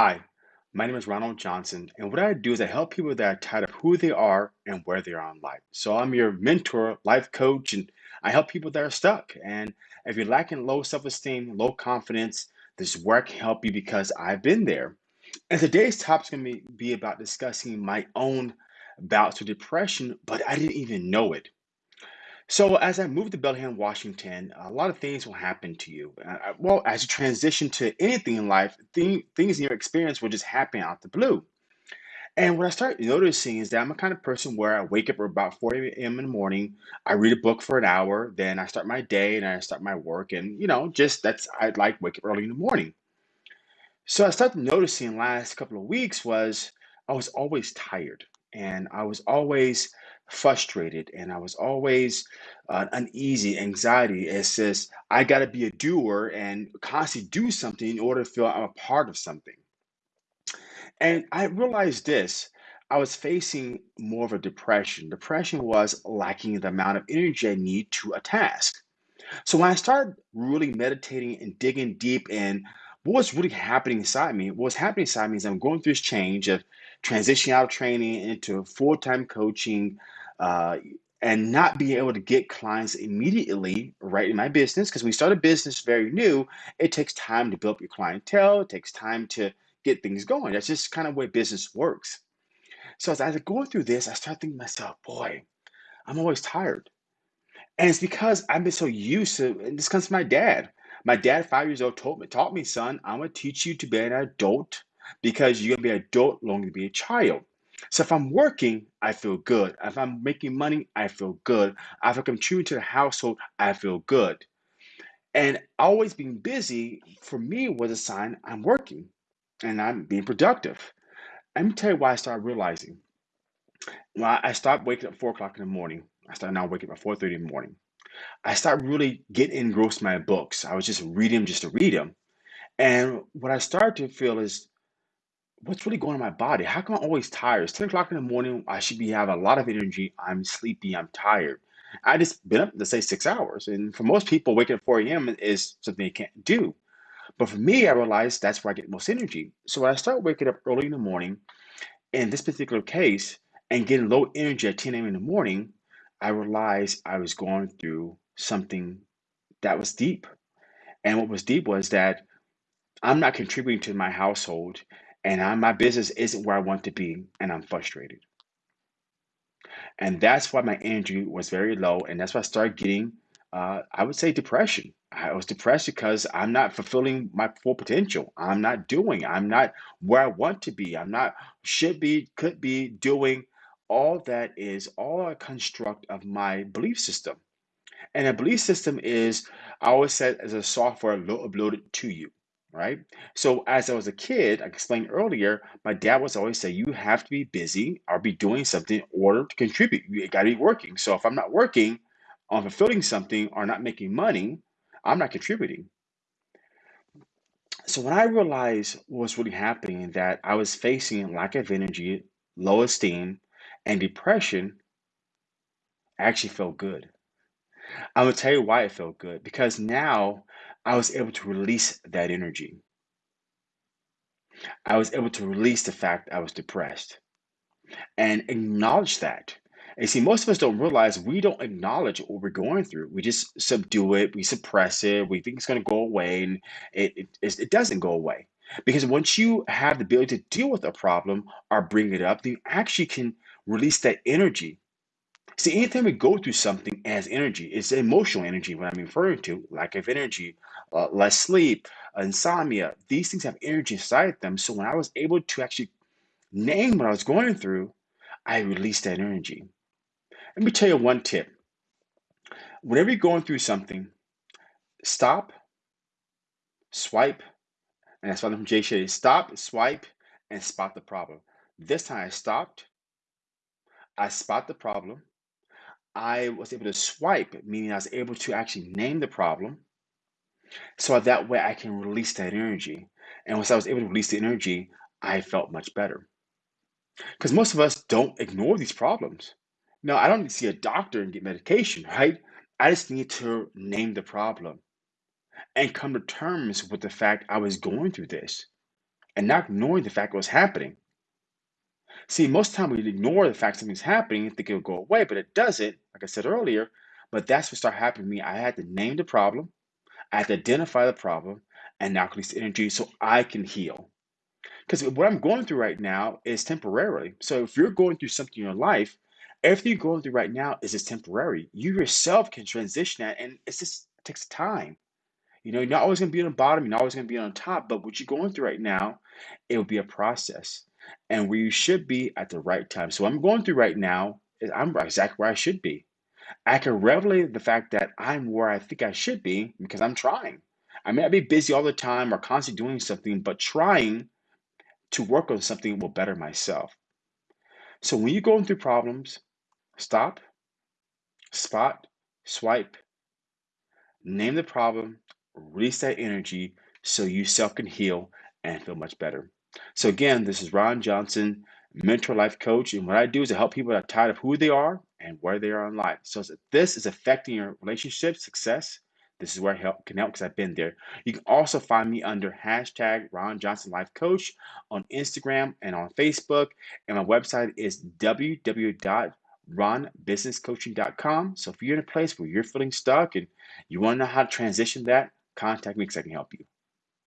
Hi, my name is Ronald Johnson, and what I do is I help people that are tired of who they are and where they are in life. So I'm your mentor, life coach, and I help people that are stuck. And if you're lacking low self-esteem, low confidence, this I can help you because I've been there. And today's topic is going to be be about discussing my own bouts with depression, but I didn't even know it. So as I moved to Bellingham, Washington, a lot of things will happen to you. Uh, uh, well, as you transition to anything in life, thing, things in your experience will just happen out the blue. And what I started noticing is that I'm a kind of person where I wake up at about 4 a.m. in the morning, I read a book for an hour, then I start my day and I start my work, and you know, just that's I like wake up early in the morning. So I started noticing last couple of weeks was I was always tired and I was always frustrated and I was always uh, uneasy, anxiety. It says I got to be a doer and constantly do something in order to feel I'm a part of something. And I realized this. I was facing more of a depression. Depression was lacking the amount of energy I need to a task. So when I started really meditating and digging deep in what was really happening inside me, What's happening inside me is I'm going through this change of transitioning out of training into full-time coaching, uh, and not being able to get clients immediately right in my business. Because we start a business very new, it takes time to build up your clientele, it takes time to get things going. That's just kind of way business works. So as I was going through this, I started thinking to myself, boy, I'm always tired. And it's because I've been so used to, and this comes from my dad. My dad, five years old, told me, taught me, son, I'm gonna teach you to be an adult because you're gonna be an adult long to be a child. So if I'm working, I feel good. If I'm making money, I feel good. If I'm contributing to the household, I feel good. And always being busy for me was a sign I'm working and I'm being productive. Let me tell you why I started realizing. I I stopped waking up four o'clock in the morning, I started now waking up at 4:30 in the morning. I started really getting engrossed in my books. I was just reading them just to read them. And what I started to feel is what's really going on in my body? How come I'm always tired? It's 10 o'clock in the morning. I should be having a lot of energy. I'm sleepy. I'm tired. I just been up, let's say, six hours. And for most people, waking up 4 a.m. is something they can't do. But for me, I realized that's where I get most energy. So when I start waking up early in the morning, in this particular case, and getting low energy at 10 a.m. in the morning, I realized I was going through something that was deep. And what was deep was that I'm not contributing to my household and I, my business isn't where I want to be and I'm frustrated. And that's why my energy was very low. And that's why I started getting, uh, I would say, depression. I was depressed because I'm not fulfilling my full potential. I'm not doing, I'm not where I want to be. I'm not, should be, could be doing. All that is all a construct of my belief system. And a belief system is, I always said, as a software lo- uploaded to you, right? So as I was a kid, I explained earlier, my dad was always say, you have to be busy or be doing something in order to contribute. You got to be working. So if I'm not working on fulfilling something or not making money, I'm not contributing. So when I realized what was really happening, that I was facing lack of energy, low esteem, and depression, actually felt good. I'm gonna tell you why it felt good because now I was able to release that energy. I was able to release the fact I was depressed and acknowledge that. And see, most of us don't realize we don't acknowledge what we're going through. We just subdue it, we suppress it, we think it's going to go away, and it, it, it doesn't go away. Because once you have the ability to deal with a problem or bring it up, then you actually can release that energy See, anytime we go through something as energy, it's emotional energy, what I'm referring to, lack of energy, uh, less sleep, insomnia. These things have energy inside them. So when I was able to actually name what I was going through, I released that energy. Let me tell you one tip. Whenever you're going through something, stop, swipe, and that's why I'm from Jay Shetty. Stop, swipe, and spot the problem. This time I stopped, I spot the problem. I was able to swipe, meaning I was able to actually name the problem. So that way I can release that energy. And once I was able to release the energy, I felt much better. Because most of us don't ignore these problems. No, I don't need to see a doctor and get medication, right? I just need to name the problem and come to terms with the fact I was going through this. and not ignoring the fact it was happening. See, most of the time we ignore the fact something's happening and think it'll go away, but it doesn't, like I said earlier. But that's what started happening to me. I had to name the problem, I had to identify the problem, and now release the energy so I can heal. Because what I'm going through right now is temporarily. So if you're going through something in your life, everything you're going through right now is just temporary. You yourself can transition that, and it's just it takes time. You know, you're not always going to be on the bottom, you're not always going to be on top, but what you're going through right now, it will be a process and where you should be at the right time. So, what I'm going through right now is I'm exactly where I should be. I can revelate the fact that I'm where I think I should be because I'm trying. I may not be busy all the time or constantly doing something, but trying to work on something will better myself. So, when you're going through problems, stop, spot, swipe, Name the problem, release that energy so you self can heal and feel much better. So, again, this is Ron Johnson, mentor life coach. And what I do is I help people that are tired of who they are and where they are in life. So, if this is affecting your relationship success, this is where I help can help because I've been there. You can also find me under hashtag Ron Johnson Life Coach on Instagram and on Facebook. And my website is www ronbusinesscoaching.com. So if you're in a place where you're feeling stuck and you want to know how to transition that, contact me because I can help you.